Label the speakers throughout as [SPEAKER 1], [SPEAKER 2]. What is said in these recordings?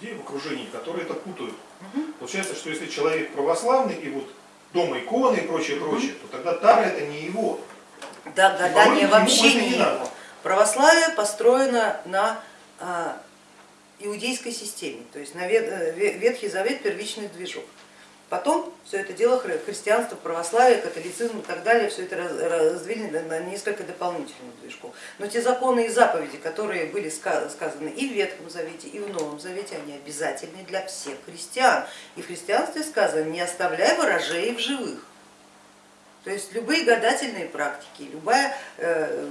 [SPEAKER 1] людей в окружении, которые это путают. Получается, что если человек православный и вот дома иконы и прочее, прочее, то тогда Тара это не его.
[SPEAKER 2] Да,
[SPEAKER 1] И,
[SPEAKER 2] гадание
[SPEAKER 1] по-моему,
[SPEAKER 2] вообще не
[SPEAKER 1] не
[SPEAKER 2] его.
[SPEAKER 1] надо.
[SPEAKER 2] Православие построено на а, иудейской системе, то есть на Вет- э, Ве- Ветхий Завет первичный движок. Потом все это дело хри- христианство, православие, католицизм и так далее, все это раз- развили на- несколько дополнительных движков. Но те законы и заповеди, которые были ска- сказаны и в Ветхом Завете, и в Новом Завете, они обязательны для всех христиан. И в христианстве сказано, не оставляй ворожей в живых. То есть любые гадательные практики, любая, э,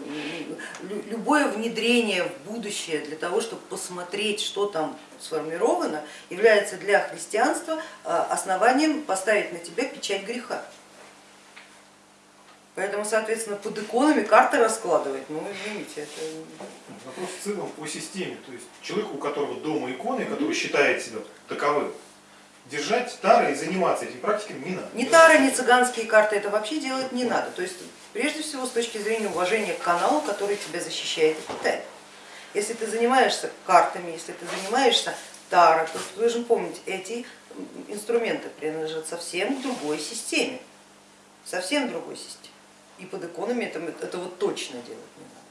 [SPEAKER 2] любое внедрение в будущее для того, чтобы посмотреть, что там сформировано, является для христианства э, основанием поставить на тебя печать греха. Поэтому, соответственно, под иконами карты раскладывать, ну извините, это
[SPEAKER 1] Вопрос в целом по системе. То есть человеку, у которого дома иконы, который считает себя таковым, держать тары и заниматься этими практиками не надо.
[SPEAKER 2] Ни тары, ни цыганские карты это вообще делать не надо. То есть прежде всего с точки зрения уважения к каналу, который тебя защищает и питает. Если ты занимаешься картами, если ты занимаешься таро, то ты должен помнить, эти инструменты принадлежат совсем другой системе. Совсем другой системе. И под иконами это вот точно делать не надо.